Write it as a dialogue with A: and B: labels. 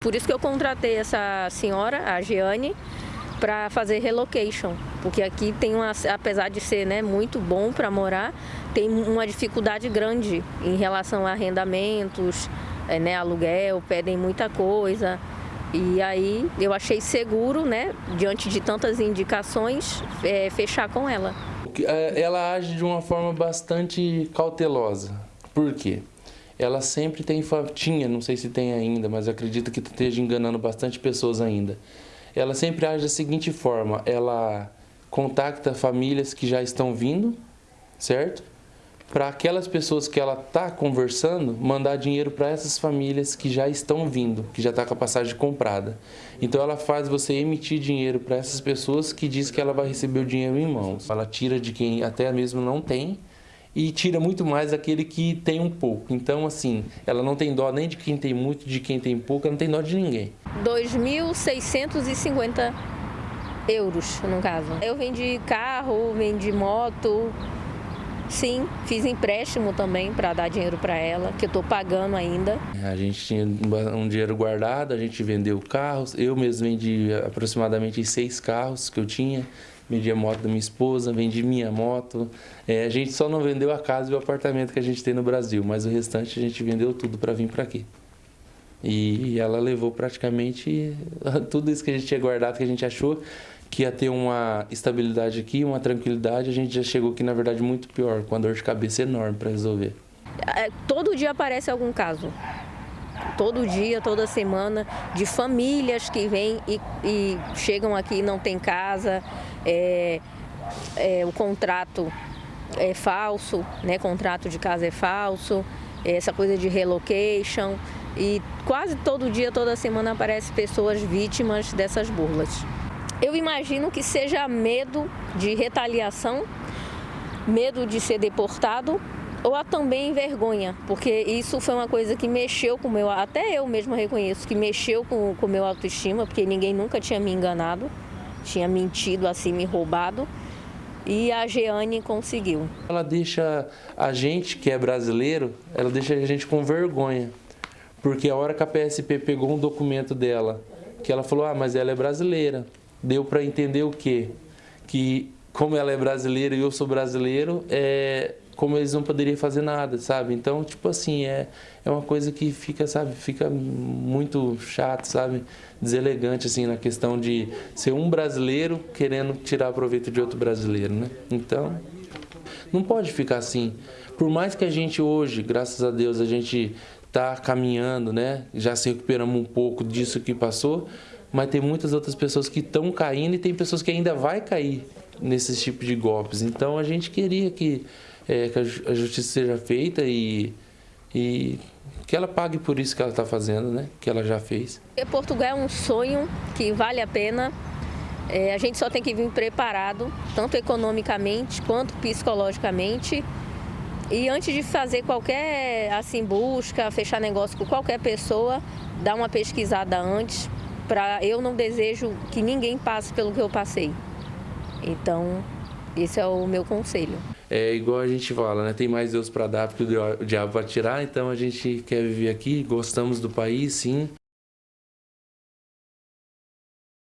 A: Por isso que eu contratei essa senhora, a Giane, para fazer relocation, porque aqui tem uma, apesar de ser né, muito bom para morar, tem uma dificuldade grande em relação a arrendamentos, é, né, aluguel, pedem muita coisa. E aí eu achei seguro, né, diante de tantas indicações, é, fechar com ela.
B: É, ela age de uma forma bastante cautelosa. Por quê? Ela sempre tem, tinha, não sei se tem ainda, mas acredito que esteja enganando bastante pessoas ainda. Ela sempre age da seguinte forma, ela contacta famílias que já estão vindo, certo? para aquelas pessoas que ela está conversando, mandar dinheiro para essas famílias que já estão vindo, que já está com a passagem comprada. Então ela faz você emitir dinheiro para essas pessoas que diz que ela vai receber o dinheiro em mãos. Ela tira de quem até mesmo não tem e tira muito mais daquele que tem um pouco. Então, assim, ela não tem dó nem de quem tem muito, de quem tem pouco, ela não tem dó de ninguém.
A: 2.650 euros, no caso. Eu vendi carro, vendi moto, Sim, fiz empréstimo também para dar dinheiro para ela, que eu estou pagando ainda.
B: A gente tinha um dinheiro guardado, a gente vendeu carros. Eu mesmo vendi aproximadamente seis carros que eu tinha. Vendi a moto da minha esposa, vendi minha moto. É, a gente só não vendeu a casa e o apartamento que a gente tem no Brasil, mas o restante a gente vendeu tudo para vir para aqui. E ela levou praticamente tudo isso que a gente tinha guardado, que a gente achou que ia ter uma estabilidade aqui, uma tranquilidade, a gente já chegou aqui, na verdade, muito pior, com a dor de cabeça enorme para resolver.
A: É, todo dia aparece algum caso. Todo dia, toda semana, de famílias que vêm e, e chegam aqui e não tem casa, é, é, o contrato é falso, né? contrato de casa é falso, essa coisa de relocation. E quase todo dia, toda semana aparece pessoas vítimas dessas burlas. Eu imagino que seja medo de retaliação, medo de ser deportado ou também vergonha, porque isso foi uma coisa que mexeu com o meu, até eu mesma reconheço, que mexeu com o meu autoestima, porque ninguém nunca tinha me enganado, tinha mentido assim, me roubado. E a Jeane conseguiu.
B: Ela deixa a gente, que é brasileiro, ela deixa a gente com vergonha. Porque a hora que a PSP pegou um documento dela, que ela falou, ah, mas ela é brasileira deu para entender o quê? Que como ela é brasileira e eu sou brasileiro, é, como eles não poderiam fazer nada, sabe? Então, tipo assim, é, é uma coisa que fica, sabe, fica muito chato, sabe? Deselegante, assim, na questão de ser um brasileiro querendo tirar proveito de outro brasileiro, né? Então, não pode ficar assim. Por mais que a gente hoje, graças a Deus, a gente está caminhando, né? Já se recuperamos um pouco disso que passou, mas tem muitas outras pessoas que estão caindo e tem pessoas que ainda vai cair nesses tipos de golpes. Então a gente queria que, é, que a justiça seja feita e, e que ela pague por isso que ela está fazendo, né? Que ela já fez.
A: Portugal é um sonho que vale a pena. É, a gente só tem que vir preparado, tanto economicamente quanto psicologicamente. E antes de fazer qualquer assim busca, fechar negócio com qualquer pessoa, dá uma pesquisada antes, para eu não desejo que ninguém passe pelo que eu passei. Então, esse é o meu conselho.
B: É igual a gente fala, né? Tem mais Deus para dar porque o diabo vai tirar, então a gente quer viver aqui, gostamos do país, sim.